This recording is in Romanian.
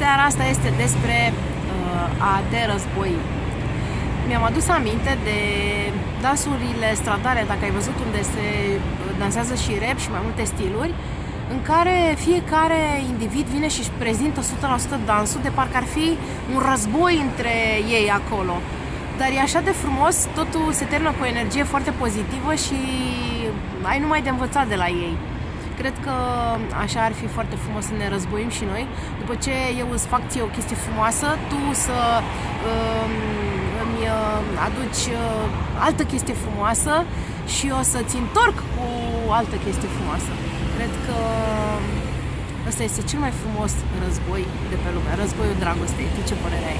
Seara asta este despre uh, a te război. Mi-am adus aminte de dansurile stradale, dacă ai văzut unde se dansează și rap și mai multe stiluri, în care fiecare individ vine și își prezintă 100% dansul de parcă ar fi un război între ei acolo. Dar e așa de frumos, totul se termină cu o energie foarte pozitivă și ai numai de învățat de la ei. Cred că așa ar fi foarte frumos să ne războim și noi. După ce eu îți fac ție o chestie frumoasă, tu să uh, îmi uh, aduci uh, altă chestie frumoasă și o să-ți întorc cu altă chestie frumoasă. Cred că ăsta este cel mai frumos război de pe lume, războiul dragostei. Tu ce părere ai? Ceau!